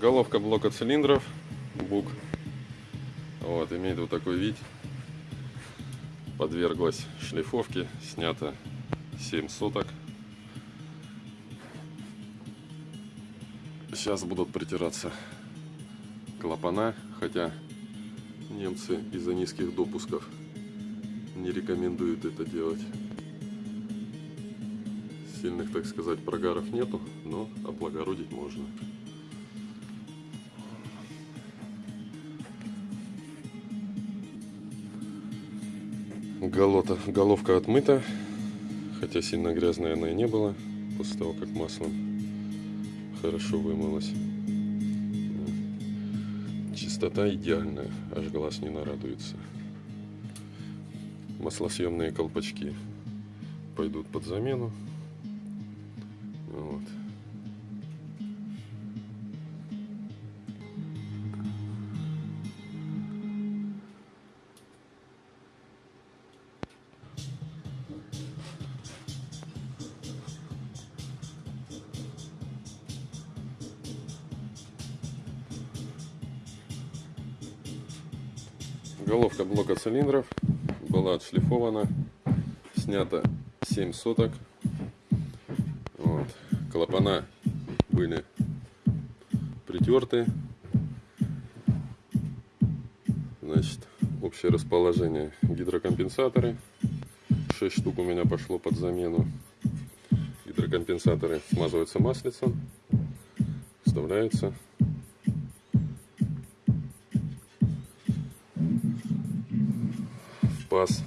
Головка блока цилиндров, бук. Вот, имеет вот такой вид. Подверглась шлифовке, снято 7 соток. Сейчас будут притираться клапана, хотя немцы из-за низких допусков не рекомендуют это делать. Сильных, так сказать, прогаров нету, но облагородить можно. Голота, головка отмыта, хотя сильно грязная она и не была, после того, как маслом хорошо вымылась. Чистота идеальная, аж глаз не нарадуется. Маслосъемные колпачки пойдут под замену. Вот. Головка блока цилиндров была отшлифована, снято 7 соток. Вот. Клапана были притерты. Значит, общее расположение гидрокомпенсаторы. 6 штук у меня пошло под замену. Гидрокомпенсаторы смазываются маслицем, вставляются паз.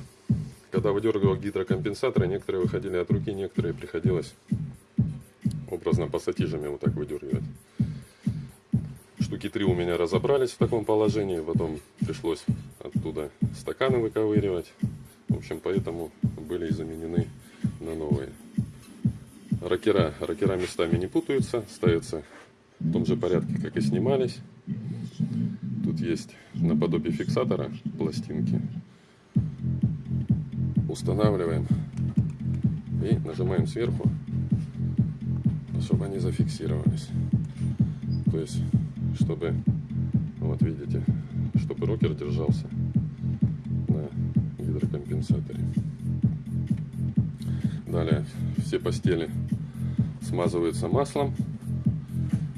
Когда выдергивал гидрокомпенсаторы, некоторые выходили от руки, некоторые приходилось образно пассатижами вот так выдергивать. Штуки три у меня разобрались в таком положении, потом пришлось оттуда стаканы выковыривать. В общем, поэтому были заменены на новые. Рокера, рокера местами не путаются, ставятся в том же порядке, как и снимались. Тут есть наподобие фиксатора пластинки устанавливаем и нажимаем сверху, чтобы они зафиксировались. То есть, чтобы, вот видите, чтобы рокер держался на гидрокомпенсаторе. Далее все постели смазываются маслом,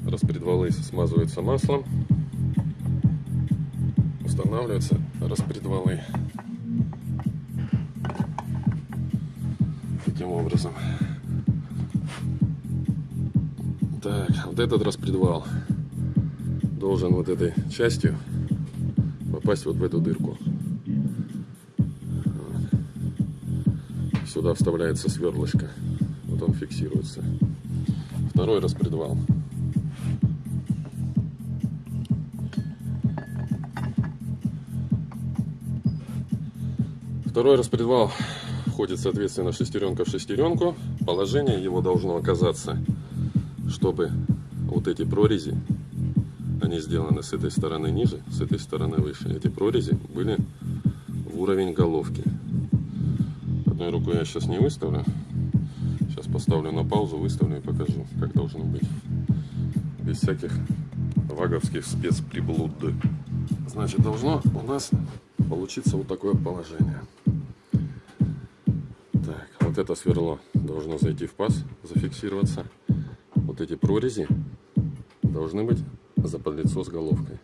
распредвалы смазываются маслом, устанавливаются распредвалы. Таким образом. Так, вот этот распредвал должен вот этой частью попасть вот в эту дырку. Сюда вставляется сверлышко. Вот он фиксируется. Второй распредвал. Второй распредвал входит, соответственно, шестеренка в шестеренку. Положение его должно оказаться, чтобы вот эти прорези, они сделаны с этой стороны ниже, с этой стороны выше. Эти прорези были в уровень головки. Одной рукой я сейчас не выставлю. Сейчас поставлю на паузу, выставлю и покажу, как должно быть. Без всяких ваговских спецприблуд. Значит, должно у нас получиться вот такое положение. Вот это сверло должно зайти в паз, зафиксироваться. Вот эти прорези должны быть за подлицо с головкой.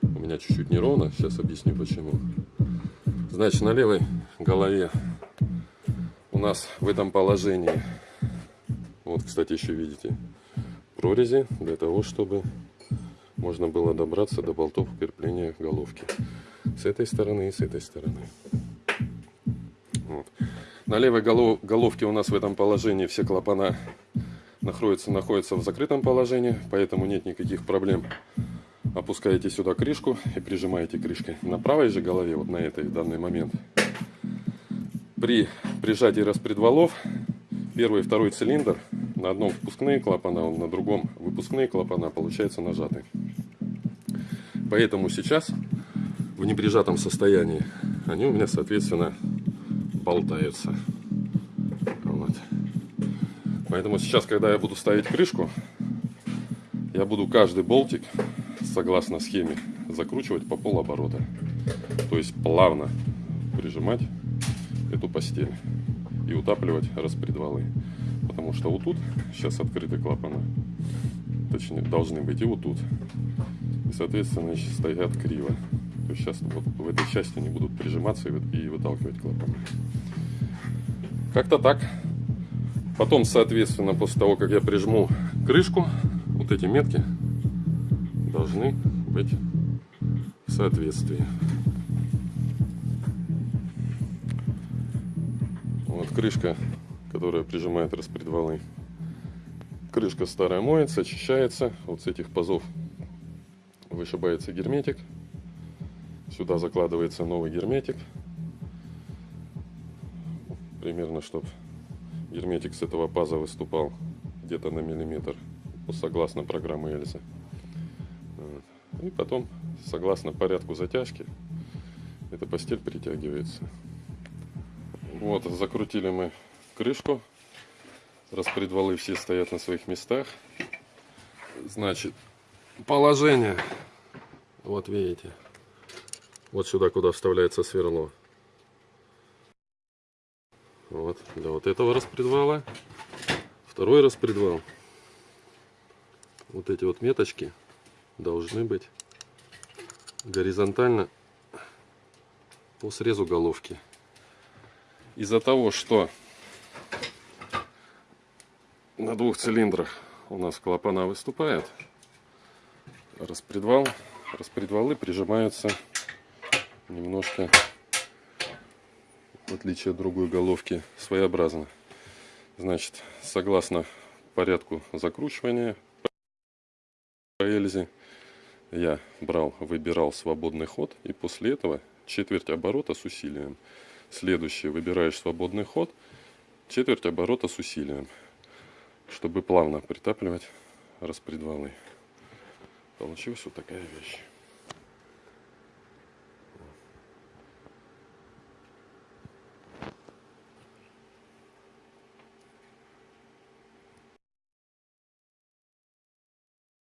У меня чуть-чуть неровно, сейчас объясню почему. Значит, на левой голове у нас в этом положении, вот, кстати, еще видите, прорези для того, чтобы можно было добраться до болтов крепления головки. С этой стороны и с этой стороны. Вот. На левой головке у нас в этом положении все клапана находятся, находятся в закрытом положении, поэтому нет никаких проблем. Опускаете сюда крышку и прижимаете крышкой. На правой же голове, вот на этой в данный момент, при прижатии распредвалов, первый и второй цилиндр, на одном впускные клапана, на другом выпускные клапана, получается нажаты. Поэтому сейчас в неприжатом состоянии они у меня, соответственно, болтается. Вот. Поэтому сейчас, когда я буду ставить крышку, я буду каждый болтик, согласно схеме, закручивать по полоборота. То есть плавно прижимать эту постель и утапливать распредвалы. Потому что вот тут сейчас открыты клапана. Точнее, должны быть и вот тут. И, соответственно, стоят криво. То есть сейчас вот в этой части они будут прижиматься и вы- и выталкивать клапаны. Как-то так. Потом, соответственно, после того, как я прижму крышку, вот эти метки должны быть в соответствии. Вот крышка, которая прижимает распредвалы. Крышка старая моется, очищается. Вот с этих пазов вышибается герметик. Сюда закладывается новый герметик. Примерно, чтобы герметик с этого паза выступал где-то на миллиметр, согласно программе Эльзы. И потом, согласно порядку затяжки, эта постель притягивается. Вот, закрутили мы крышку. Распредвалы все стоят на своих местах. Значит, положение. Вот видите. Вот сюда, куда вставляется сверло. Вот, для вот этого распредвала. Второй распредвал. Вот эти вот меточки должны быть горизонтально по срезу головки. Из-за того, что на двух цилиндрах у нас клапана выступает, распредвал, распредвалы прижимаются немножко, в отличие от другой головки, своеобразно. Значит, согласно порядку закручивания по Эльзе, я брал, выбирал свободный ход, и после этого четверть оборота с усилием. Следующий выбираешь свободный ход, четверть оборота с усилием, чтобы плавно притапливать распредвалы. Получилась вот такая вещь.